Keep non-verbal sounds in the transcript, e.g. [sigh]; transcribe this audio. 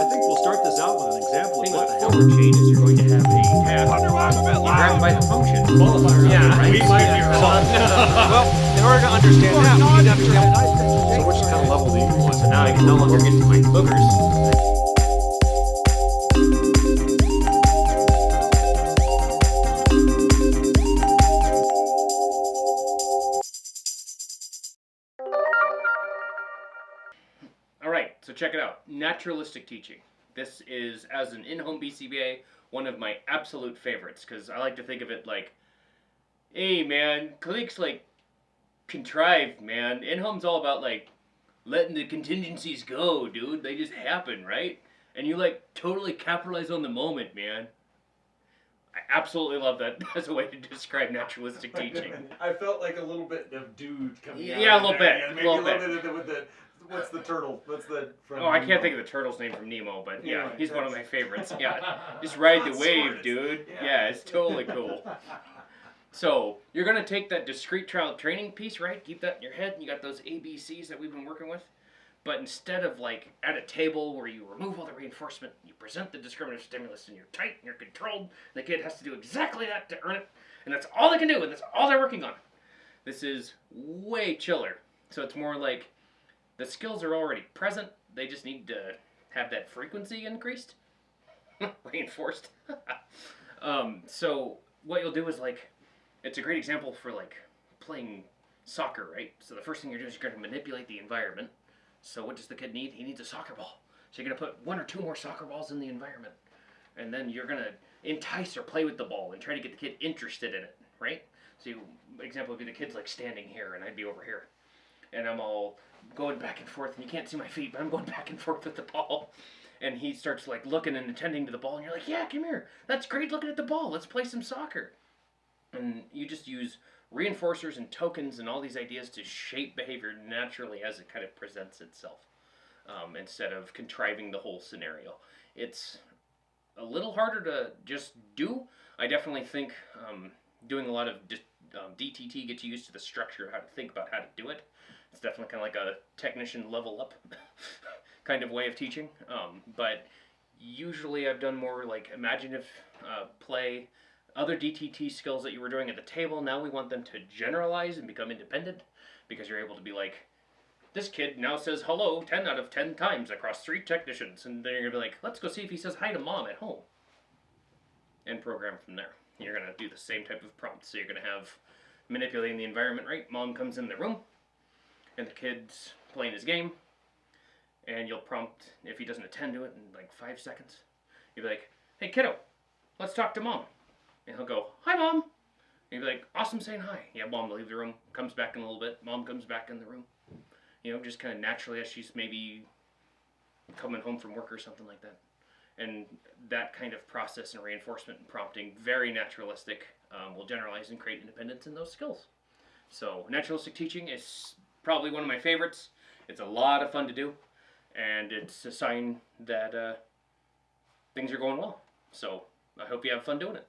I think we'll start this out with an example of thing what with the the hell. forward chain is you're going to have a tab. You grab by the function. Qualifier. Yeah, right? we might be wrong. well, in order to understand that, we need to understand. So which kind of level do you want? So now I can no longer get to my boogers. So check it out. Naturalistic teaching. This is, as an in-home BCBA, one of my absolute favorites because I like to think of it like, hey man, clinics like contrived, man. In-home's all about like letting the contingencies go, dude. They just happen, right? And you like totally capitalize on the moment, man. I absolutely love that [laughs] as a way to describe naturalistic [laughs] teaching. I felt like a little bit of dude coming out. Yeah, a little there. bit, Yeah, maybe little a little bit, the, with the what's the turtle? What's the from Oh, I can't think of the turtle's name from Nemo, but yeah, Anyway, he's one of my favorites. Yeah, [laughs] just ride the wave, dude. Yeah. Yeah, it's totally cool. So you're gonna take that discrete trial training piece, right? Keep that in your head. And you got those ABCs that we've been working with, but instead of like at a table where you remove all the reinforcement, you present the discriminative stimulus, and you're tight and you're controlled. and The kid has to do exactly that to earn it, and that's all they can do, and that's all they're working on. This is way chiller. So it's more like the skills are already present. They just need to have that frequency increased, [laughs] reinforced. [laughs] um, so what you'll do is like, it's a great example for like playing soccer, right? So the first thing you're doing is you're going to manipulate the environment. So what does the kid need? He needs a soccer ball. So you're going to put one or two more soccer balls in the environment, and then you're going to entice or play with the ball and try to get the kid interested in it, right? So you, example would be the kid's like standing here, and I'd be over here and I'm all going back and forth, and you can't see my feet, but I'm going [laughs] back and forth with the ball. And he starts like looking and attending to the ball, and you're like, "Yeah, come here. That's great looking at the ball. Let's play some soccer." And you just use reinforcers and tokens and all these ideas to shape behavior naturally as it kind of presents itself, um, instead of contriving the whole scenario. It's a little harder to just do. I definitely think um, doing a lot of um, DTT gets you used to the structure of how to think about how to do it. It's definitely kind of like a technician level up [laughs] kind of way of teaching. Um, but usually I've done more like imaginative uh, play, other DTT skills that you were doing at the table. Now we want them to generalize and become independent because you're able to be like, this kid now says hello 10 out of 10 times across three technicians. And then you're going to be like, let's go see if he says hi to mom at home. And program from there. You're going to do the same type of prompt. So you're going to have manipulating the environment, right? Mom comes in the room and the kid's playing his game. And you'll prompt, if he doesn't attend to it in like five seconds, you'll be like, hey kiddo, let's talk to mom. And he'll go, hi mom. And you'll be like, awesome saying hi. Yeah, mom will leave the room, comes back in a little bit. Mom comes back in the room. You know, just kind of naturally as she's maybe coming home from work or something like that. And that kind of process and reinforcement and prompting, very naturalistic, um, will generalize and create independence in those skills. So, naturalistic teaching is probably one of my favorites. It's a lot of fun to do, and it's a sign that uh, things are going well. So, I hope you have fun doing it.